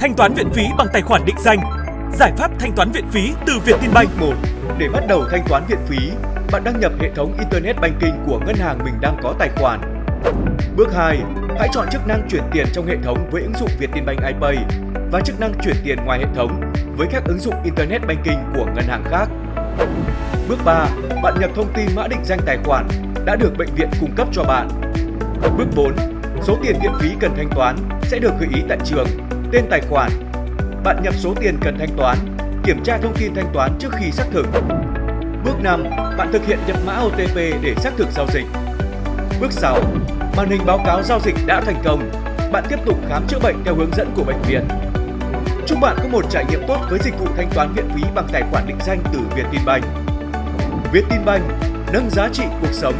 Thanh toán viện phí bằng tài khoản định danh. Giải pháp thanh toán viện phí từ Vietinbank. 1. Để bắt đầu thanh toán viện phí, bạn đăng nhập hệ thống Internet Banking của ngân hàng mình đang có tài khoản. Bước 2. Hãy chọn chức năng chuyển tiền trong hệ thống với ứng dụng Vietinbank iPay và chức năng chuyển tiền ngoài hệ thống với các ứng dụng Internet Banking của ngân hàng khác. Bước 3. Bạn nhập thông tin mã định danh tài khoản đã được bệnh viện cung cấp cho bạn. Bước 4. Số tiền viện phí cần thanh toán sẽ được gợi ý tại trường, tên tài khoản. Bạn nhập số tiền cần thanh toán, kiểm tra thông tin thanh toán trước khi xác thực. Bước 5. Bạn thực hiện nhập mã OTP để xác thực giao dịch. Bước 6. Màn hình báo cáo giao dịch đã thành công. Bạn tiếp tục khám chữa bệnh theo hướng dẫn của bệnh viện. Chúc bạn có một trải nghiệm tốt với dịch vụ thanh toán viện phí bằng tài khoản định danh từ Vietinbank. Vietinbank nâng giá trị cuộc sống